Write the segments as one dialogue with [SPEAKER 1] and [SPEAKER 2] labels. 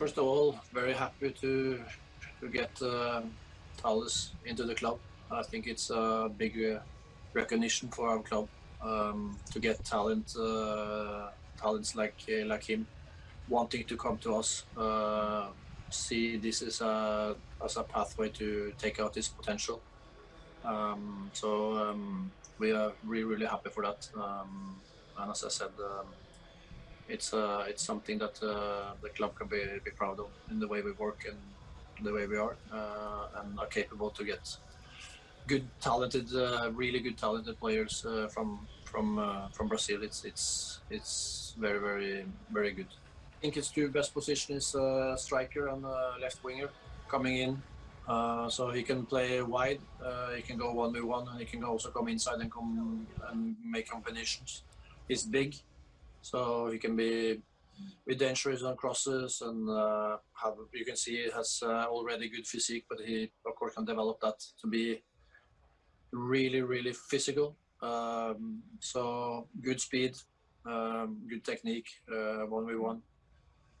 [SPEAKER 1] First of all, very happy to to get uh, Talles into the club. I think it's a big uh, recognition for our club um, to get talent, uh, talents like uh, like him, wanting to come to us. Uh, see this as a as a pathway to take out his potential. Um, so um, we are really really happy for that. Um, and as I said, um, it's uh, it's something that uh, the club can be, be proud of in the way we work and the way we are, uh, and are capable to get good, talented, uh, really good, talented players uh, from from uh, from Brazil. It's it's it's very very very good. I think his two best position is striker and left winger coming in. so he can play wide. he can go one v one, and he can also come inside and come and make combinations. He's big, so he can be be dangerous on crosses and uh, have you can see he has uh, already good physique, but he of course can develop that to be really really physical. Um, so good speed, um, good technique, uh, one v one.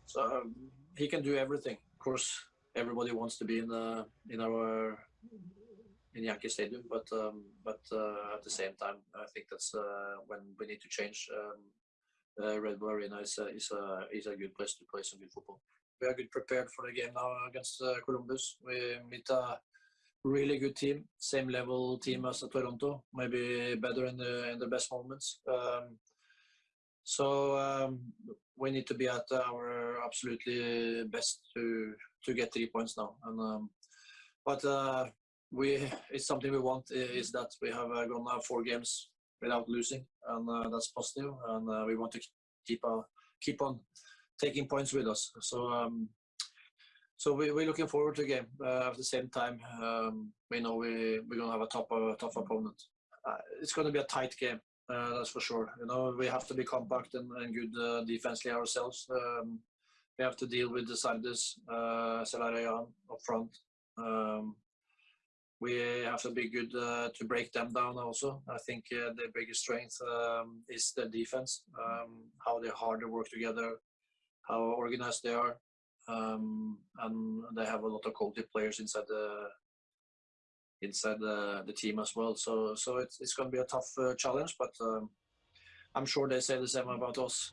[SPEAKER 1] So um, he can do everything. Of course, everybody wants to be in the in our in Yankee Stadium, but um, but uh, at the same time, I think that's uh, when we need to change. Um, uh, Red Bull Arena is a, is a is a good place to play some good football. We are good prepared for the game now against uh, Columbus. We meet a really good team, same level team as Toronto, maybe better in the in the best moments. Um, so um, we need to be at our absolutely best to to get three points now. And um, but uh, we it's something we want is that we have uh, gone now four games without losing, and uh, that's positive. And uh, we want to keep uh, keep on taking points with us. So um, so we, we're looking forward to the game. at the same time, um, we know we we're gonna have a tough tough opponent. it's gonna be a tight game. Uh, that's for sure. You know, we have to be compact and, and good uh, defensively ourselves. Um, we have to deal with the Zardes, uh, up front. Um, we have to be good uh, to break them down also. I think uh, the biggest strength um, is the defense, um, how they hard they work together, how organized they are, um, and they have a lot of quality players inside the inside the, the team as well. So so it's it's going to be a tough uh, challenge, but um, I'm sure they say the same about us.